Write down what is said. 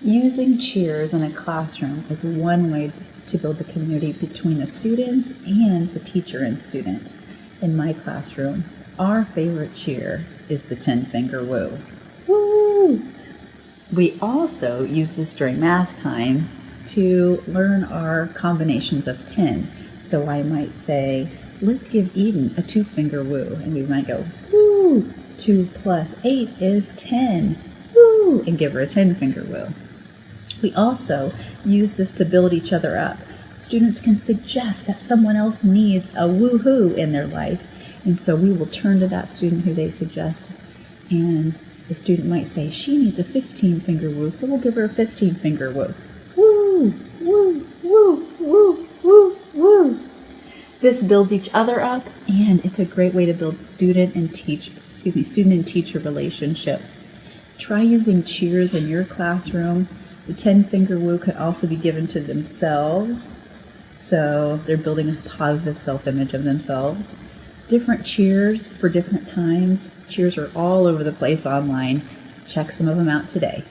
Using cheers in a classroom is one way to build the community between the students and the teacher and student. In my classroom, our favorite cheer is the 10 finger woo. Woo! We also use this during math time to learn our combinations of 10. So I might say, let's give Eden a two finger woo. And we might go, woo! 2 plus 8 is 10. Woo! And give her a 10 finger woo. We also use this to build each other up. Students can suggest that someone else needs a woohoo in their life, and so we will turn to that student who they suggest, and the student might say, She needs a 15 finger woo, so we'll give her a 15 finger woo. Woo, woo, woo, woo, woo, woo. This builds each other up, and it's a great way to build student and teach, excuse me, student and teacher relationship. Try using cheers in your classroom the 10 finger woo could also be given to themselves. So they're building a positive self image of themselves. Different cheers for different times. Cheers are all over the place online. Check some of them out today.